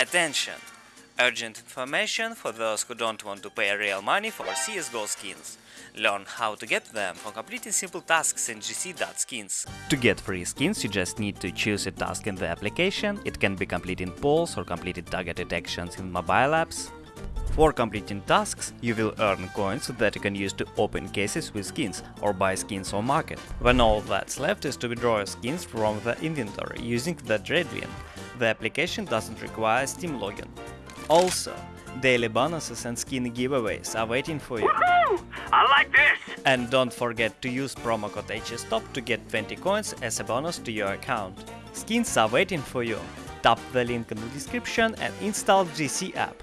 Attention! Urgent information for those who don't want to pay real money for CSGO skins. Learn how to get them for completing simple tasks in gc.skins. To get free skins you just need to choose a task in the application, it can be completing polls or completing targeted actions in mobile apps. For completing tasks, you will earn coins that you can use to open cases with skins or buy skins on market. When all that's left is to withdraw skins from the inventory using the Dreadwin. The application doesn't require Steam login. Also, daily bonuses and skin giveaways are waiting for you. I like this! And don't forget to use promo code HSTOP to get 20 coins as a bonus to your account. Skins are waiting for you. Tap the link in the description and install GC app.